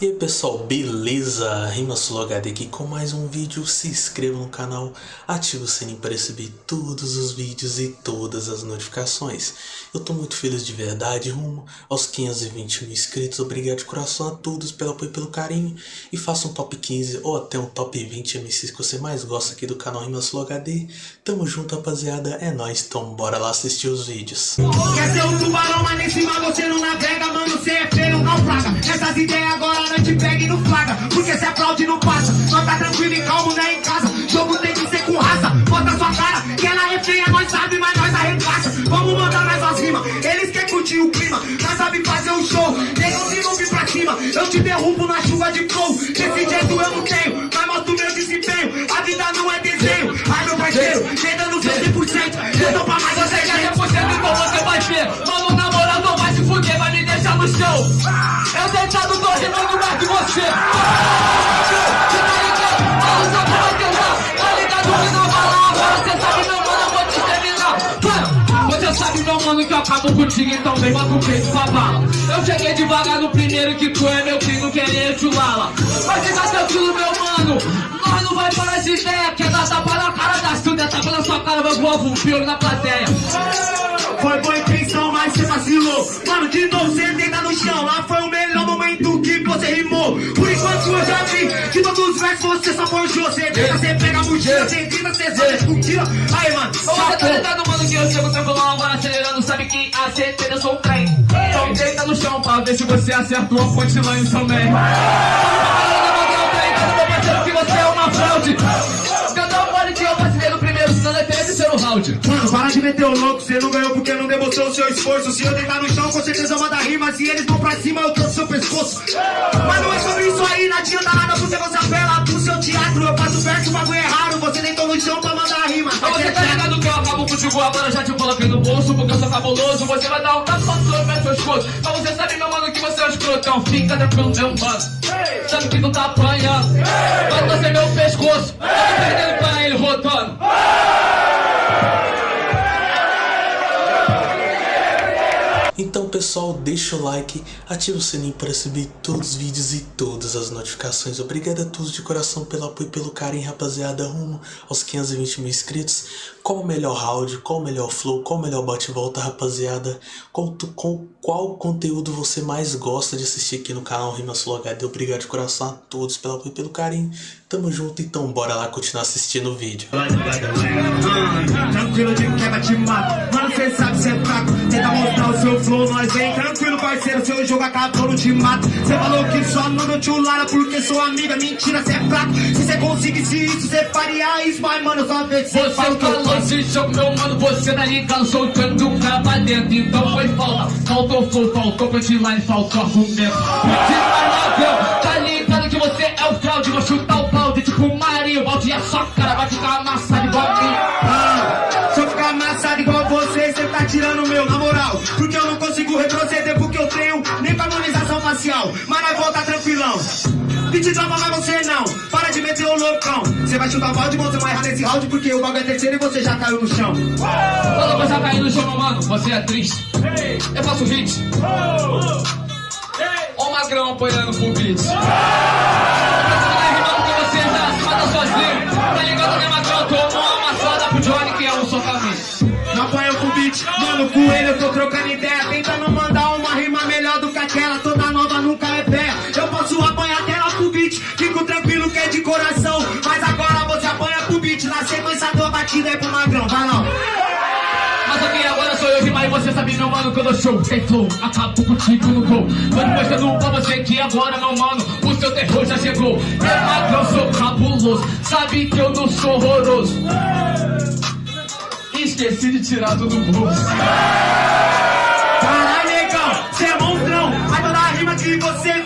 E aí pessoal, beleza? Rimasul HD aqui com mais um vídeo, se inscreva no canal, ative o sininho para receber todos os vídeos e todas as notificações. Eu tô muito feliz de verdade, rumo aos 520 mil inscritos, obrigado de coração a todos pelo apoio e pelo carinho. E faça um top 15 ou até um top 20 MCs que você mais gosta aqui do canal Rimasul HD. Tamo junto rapaziada, é nóis, então bora lá assistir os vídeos. Quer ser um tubarão, mas nem cima você não navega, mano, você é feio, naufraga. Essas ideias agora não te pegue no flaga, porque se aplaude não passa. Nós tá tranquilo e calmo, né, em casa. Jogo tem que ser com raça, bota sua cara, que ela é feia, nós sabe, mas nós arregaça. Vamos mandar mais umas rimas, eles querem curtir o clima, nós sabe fazer um show. Negão se não vir pra cima, eu te derrubo na chuva de flow. Desse jeito eu não tenho, te terminar Mano, Você. Sabe meu mano que eu acabo contigo Então vem, bota o peito pra bala. Eu cheguei devagar no primeiro que tu é meu filho Querer chulala Mas fica tranquilo meu mano Nós não vai parar de ideia Quer dar tapa na cara das tudo É tapa na sua cara, vai voar um pior na plateia. Foi boa intenção, mas você vacilou. Mano, de novo você deita Eu já vi que todos os versos você só forjou. Você tenta, você pega a mochila, você tenta, você zona, mentira. Aí, mano, Ô, Você tá ligado, mano, que eu chego tranquilão agora acelerando Sabe que a certeza eu sou um trem. Então deita no chão pra ver se você acertou a punchline também Meu O louco, você não ganhou porque não demonstrou o seu esforço. Se eu deitar no chão, com certeza manda rima. Se eles vão pra cima, eu trouxe seu pescoço. Mas não é sobre isso aí, não adianta nada porque você apela pro seu teatro. Eu faço verso, o bagulho é raro. Você deitou no chão pra mandar rima. Mas você tá ligado que eu acabo contigo agora, já te coloquei no bolso Porque eu sou cabuloso, você vai dar um tapa no meu pescoço Mas você sabe, meu mano, que você é um escrotão Fica tranquilo, meu mano Sabe que tu tá apanhando Vai torcer meu pescoço Tá perdendo pra pessoal, deixa o like, ativa o sininho para receber todos os vídeos e todas as notificações. Obrigado a todos de coração pelo apoio e pelo carinho, rapaziada, rumo aos 520 mil inscritos. Qual o melhor round, qual o melhor flow, qual o melhor bate-volta, rapaziada? Qual, com, qual conteúdo você mais gosta de assistir aqui no canal Rima Sul HD? Obrigado de coração a todos pelo apoio e pelo carinho. Tamo junto, então bora lá continuar assistindo o vídeo. Tranquilo de quebra te mato Mano, cê sabe cê é seu flow, nós vem Tranquilo, parceiro, seu jogo acabou, não te mato Cê falou que só não deu tchulara Porque sou amiga, mentira, cê é fraco. Se cê conseguisse isso, cê faria isso Mas, mano, só vê se cê Você o que falou faço de jogo, meu mano, você tá ligado Soltando o cara pra dentro, então foi falta Faltou flow, faltou punchline, faltou argumento. Ladrão, tá ligado que você é o fraude Vou chutar o balde, tipo Mario Balde e a sua cara Pedi drama, mas você não. Para de meter o loucão. Cê vai chutar o balde, você vai errar nesse round Porque o bagulho é terceiro e você já caiu no chão. Quando você cair no chão, meu mano, você é triste. Eu faço hit Ó o magrão apoiando pro beat. Você vai rimando que você já se mata sozinho. Tá ligado, né, magrão? Tomou uma amassada pro Johnny que é um socamento Não apanha o beat, mano, com ele da batida é pro magrão, vai não Mas aqui agora sou eu e você sabe, meu mano, que eu dou show. Tem flow, acabo contigo no gol. Tô mostrando pra você que agora, meu mano O seu terror já chegou. É magrão, sou cabuloso Sabe que eu não sou horroroso. Esqueci de tirar tudo do bolso. Caralho, negão, cê é monstrão. Mas toda rima que você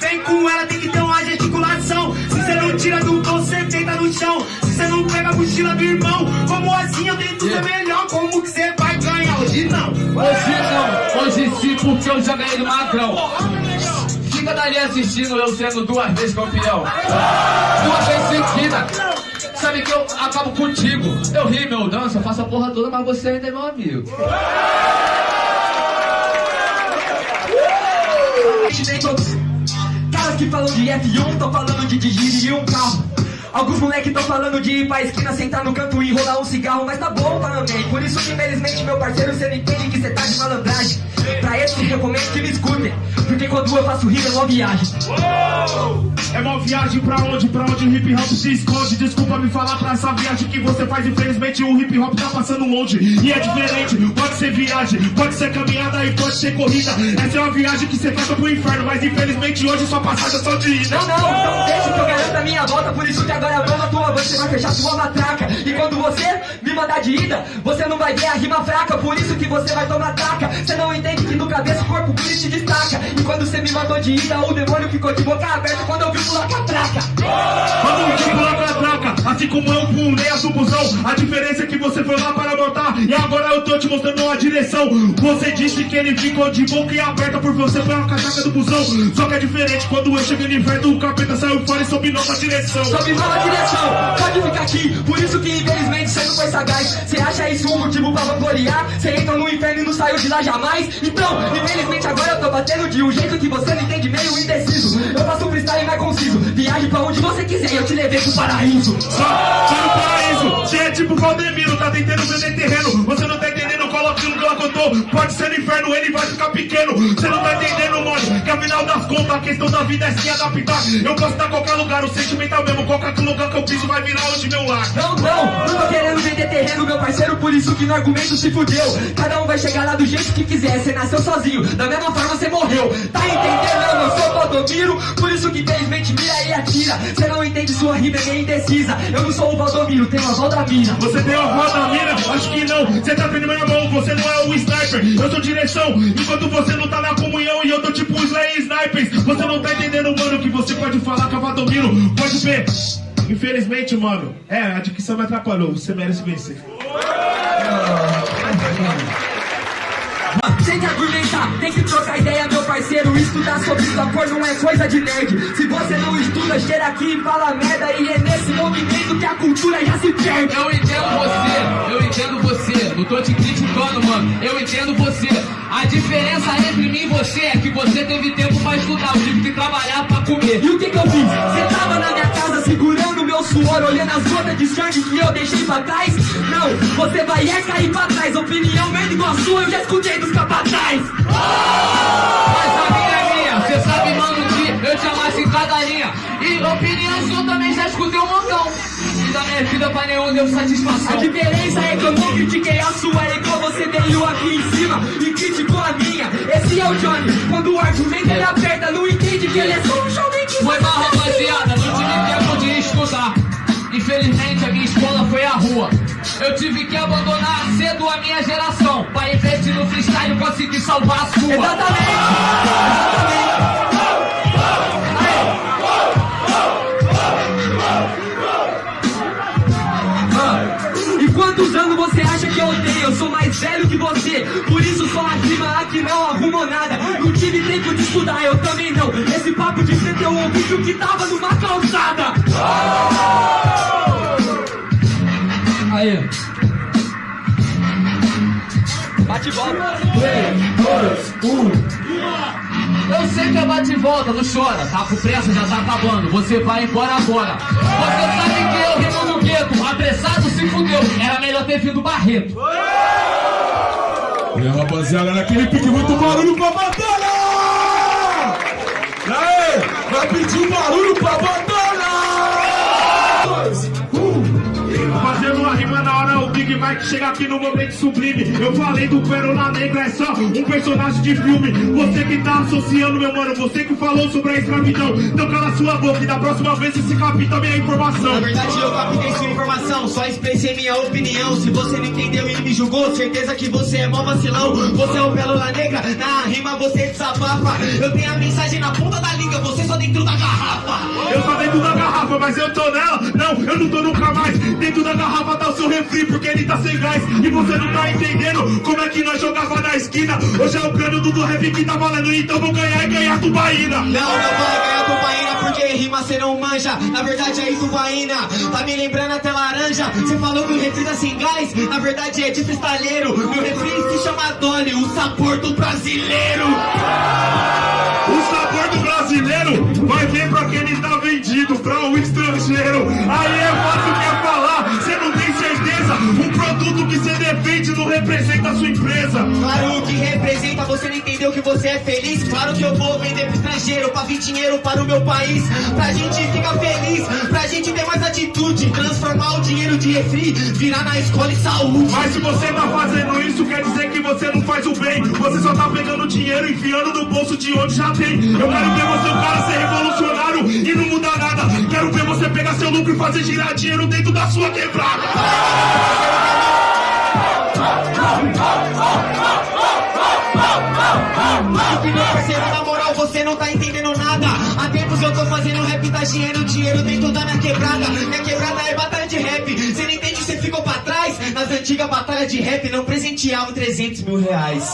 mochila do irmão Como assim eu tento ser melhor? Como que cê vai ganhar? Hoje não Hoje não, hoje sim, porque eu já ganhei do magrão Fica dali assistindo eu sendo duas vezes campeão Duas vezes seguida Sabe que eu acabo contigo Eu rio, eu danço, eu faço a porra toda Mas você ainda é meu amigo Cara, que falam de F1 tão falando de dirigir um carro. Alguns moleques tão falando de ir pra esquina, sentar no canto e enrolar um cigarro, mas tá bom, também. Por isso que infelizmente, meu parceiro, cê não entende que cê tá de malandragem. Pra esses recomendo que me escutem, porque quando eu faço rima é uma viagem. É uma viagem pra onde? Pra onde o hip hop se esconde? Desculpa me falar pra essa viagem que você faz. Infelizmente o hip hop tá passando longe. E é diferente, ser viagem, pode ser caminhada e pode ser corrida. Essa é uma viagem que você faz pro inferno, mas infelizmente hoje sua passagem é só de ida. Não, não, não deixa que eu garanto a minha volta, por isso que agora a mão tua você vai fechar sua matraca. E quando você me mandar de ida, você não vai ver a rima fraca, por isso que você vai tomar taca. Você não entende que no cabeça o corpo puro te destaca. E quando você me mandou de ida, o demônio ficou de boca aberta quando eu vi pular catraca. Assim como eu pulei a subusão, a diferença é que você foi lá para montar e agora eu tô te mostrando a direção. Você disse que ele ficou de boca aberta por você foi a catraca do busão. Só que é diferente, quando eu cheguei no inverno, o capeta saiu fora e soube nova direção. Sobe nova direção, pode ficar aqui, por isso que infelizmente você não foi sagaz. Você acha isso um motivo pra vangloriar? Você entra no inferno e não saiu de lá jamais? Então, infelizmente agora eu tô batendo de um jeito que você não entende meio indeciso. Eu faço um freestyle mais conciso, viaje pra onde você quiser, eu te levei pro paraíso. Só, no paraíso, você é tipo Valdemiro, tá tentando vender terreno, você não tá entendendo, coloca aquilo que ela contou. Pode ser no inferno, ele vai ficar pequeno. Você não tá entendendo, mano, que afinal das contas a questão da vida é se adaptar. Eu posso estar em qualquer lugar, o sentimento é mesmo, qualquer lugar que eu piso vai virar hoje meu lar. Não, não, não tô querendo vender terreno, meu parceiro, por isso que no argumento se fudeu. Cada um vai chegar lá do jeito que quiser, você nasceu sozinho, da mesma forma você morreu. Tá entendendo? Eu sou Valdomiro, por isso que infelizmente mira e atira. Você não entende, sua rima é meio indecisa. Eu não sou o Valdomiro, tenho a Valdamina. Você tem uma voz da mina? Acho que não. Você tá tendo minha mão, você não é o sniper. Eu sou direção, enquanto você não tá na comunhão e eu tô tipo os Slay Snipers. Você não tá entendendo, mano, que você pode falar com a Valdomiro. Pode ver. Infelizmente, mano, é, a dicção me atrapalhou. Você merece vencer. Tem que argumentar, tem que trocar não é coisa de nerd. Se você não estuda, cheira aqui e fala merda. E é nesse movimento que a cultura já se perde. Eu entendo você, eu entendo você. Não tô te criticando, mano. Eu entendo você. A diferença entre mim e você é que você teve tempo pra estudar. Eu tive que trabalhar pra comer. E o que que eu fiz? Você tava na minha casa segurando meu suor, olhando as gotas de sangue que eu deixei pra trás? Não, você vai é cair pra trás. Opinião merda igual a sua, eu já escutei dos capataz. Mas eu te amasse em cada linha. E opinião sua também já escutei um montão. E da minha vida pra nenhum deu A satisfação. diferença é que eu não critiquei a sua, é igual você veio aqui em cima e criticou a minha. Esse é o Johnny, quando o argumento ele aperta, não entende que ele é só um jovem que Foi mal, rapaziada, não tive tempo de estudar. Infelizmente, a minha escola foi a rua. Eu tive que abandonar cedo a minha geração. Pra investir no freestyle, conseguir salvar a sua. Exatamente! Exatamente! Que eu? Eu sou mais velho que você Por isso só a rima aqui não arrumou nada Não tive tempo de estudar, eu também não Esse papo de ser teu ouvido que tava numa calçada Aí Bate e volta Eu sei que é bate e volta, não chora. Tá com pressa, já tá acabando. Você vai embora agora. Você sabe que eu gueto. Apressado se fudeu. Era melhor ter vindo Barreto. E a rapaziada, naquele pique muito barulho pra batalha! Vai pedir um barulho pra batalha! O Big Mike chega aqui no momento sublime. Eu falei do Pérola Negra, é só um personagem de filme. Você que tá associando, meu mano, você que falou sobre a escravidão. Então cala sua boca e da próxima vez esse capita minha informação. Na verdade eu captei sua informação, só expressei minha opinião Se você não entendeu e me julgou, certeza que você é mó vacilão Você é o Pérola Negra, na rima você desabafa Eu tenho a mensagem na ponta da língua, você só dentro da garrafa Eu tô dentro da garrafa, mas eu tô nela. Não, eu não tô nunca mais. Dentro da garrafa tá o seu refri, porque ele tá sem gás. E você não tá entendendo como é que nós jogava na esquina. Hoje é o cano do do rap que tá valendo, então vou ganhar e ganhar tubaína. Não, não vai ganhar tubaína porque rima cê não manja Na verdade é tubaína, tá me lembrando até laranja Você falou que o refri tá sem gás, na verdade é de cristaleiro Meu refri se chama Dolly, o sabor do brasileiro O sabor do brasileiro vai ver pra quem ele tá vendido, pra o estrangeiro. Aí é fácil você não entendeu que você é feliz. Claro que eu vou vender pro estrangeiro pra vir dinheiro para o meu país. Pra gente ficar feliz, pra gente ter mais atitude. Transformar o dinheiro de refri, virar na escola e saúde. Mas se você tá fazendo isso, quer dizer que você não faz o bem. Você só tá pegando dinheiro e enfiando no bolso de onde já tem. Eu quero ver você, o cara, ser revolucionário e não mudar nada. Quero ver você pegar seu lucro e fazer girar dinheiro dentro da sua quebrada. Meu parceiro, na moral, você não tá entendendo nada. Há tempos eu tô fazendo rap, tá dinheiro, dinheiro dentro da minha quebrada. Minha quebrada é batalha de rap. Você não entende, você ficou pra trás. Nas antigas batalhas de rap, não presenteavam 300 mil reais.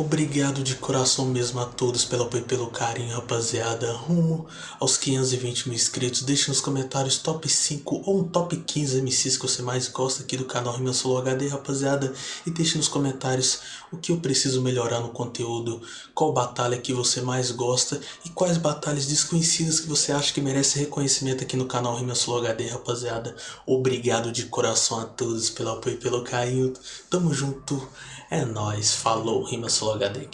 Obrigado de coração mesmo a todos pelo apoio e pelo carinho, rapaziada. Rumo aos 520 mil inscritos. Deixe nos comentários top 5 ou um top 15 MCs que você mais gosta aqui do canal Rima Solo HD, rapaziada. E deixe nos comentários o que eu preciso melhorar no conteúdo, qual batalha que você mais gosta e quais batalhas desconhecidas que você acha que merece reconhecimento aqui no canal Rima Solo HD, rapaziada. Obrigado de coração a todos pelo apoio e pelo carinho. Tamo junto. É nóis. Falou, Rima Solo HD aqui.